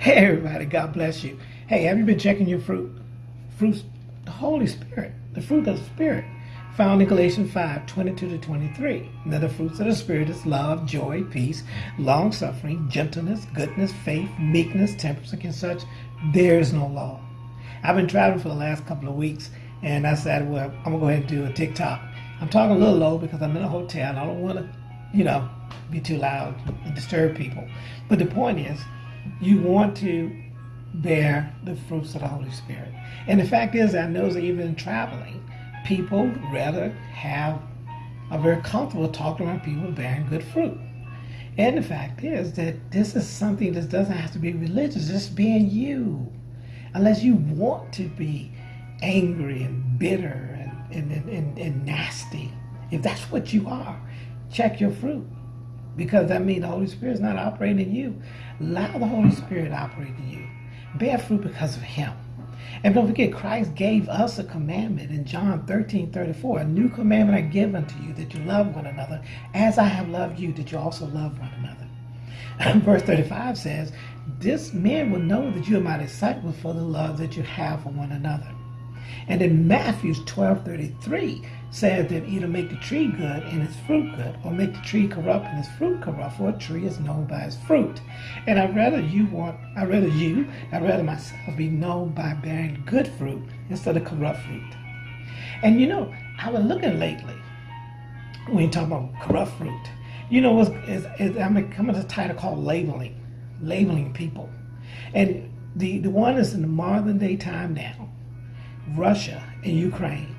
Hey, everybody, God bless you. Hey, have you been checking your fruit? Fruits, the Holy Spirit, the fruit of the Spirit, found in Galatians 5 22 to 23. Now, the fruits of the Spirit is love, joy, peace, long suffering, gentleness, goodness, faith, meekness, temperance. Against such, there is no law. I've been traveling for the last couple of weeks, and I said, well, I'm going to go ahead and do a TikTok. I'm talking a little low because I'm in a hotel. And I don't want to, you know, be too loud and disturb people. But the point is, you want to bear the fruits of the Holy Spirit. And the fact is, I know that even in traveling, people rather have are very comfortable talking around people bearing good fruit. And the fact is that this is something that doesn't have to be religious, just being you. Unless you want to be angry and bitter and, and, and, and nasty. If that's what you are, check your fruit because that means the Holy Spirit is not operating in you. Allow the Holy Spirit to operate in you. Bear fruit because of Him. And don't forget, Christ gave us a commandment in John 13 34. A new commandment I give unto you that you love one another as I have loved you, that you also love one another. Verse 35 says, This man will know that you are my disciples for the love that you have for one another. And in Matthew 12 33, said that either make the tree good and its fruit good, or make the tree corrupt and its fruit corrupt, for a tree is known by its fruit. And I'd rather you want, I'd rather you, I'd rather myself be known by bearing good fruit instead of corrupt fruit. And you know, I was looking lately when you talk about corrupt fruit. You know, it's, it's, it's, I'm coming to a title called labeling, labeling people. And the, the one is in the modern day time now, Russia and Ukraine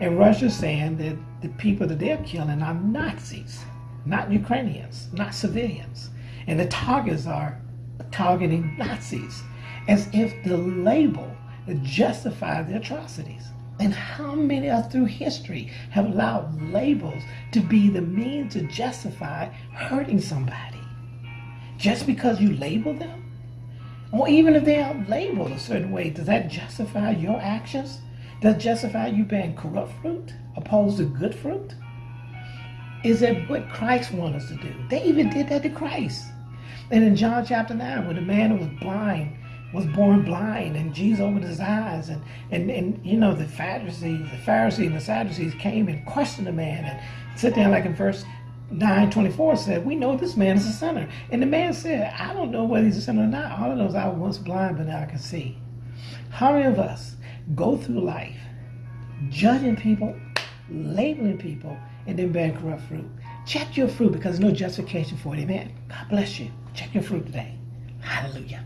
and Russia's saying that the people that they're killing are Nazis, not Ukrainians, not civilians. And the targets are targeting Nazis as if the label justifies the atrocities. And how many are through history have allowed labels to be the means to justify hurting somebody? Just because you label them? Or even if they are labeled a certain way, does that justify your actions? Does justify you bearing corrupt fruit opposed to good fruit? Is that what Christ wants us to do? They even did that to Christ. And in John chapter 9, when the man who was blind was born blind and Jesus opened his eyes and, and, and you know the Pharisees, the Pharisees and the Sadducees came and questioned the man and sit down like in verse 9 24 said, We know this man is a sinner. And the man said, I don't know whether he's a sinner or not. All know is I was once blind, but now I can see. How many of us go through life judging people, labeling people, and then bearing corrupt fruit. Check your fruit because there's no justification for it. Amen. God bless you. Check your fruit today. Hallelujah.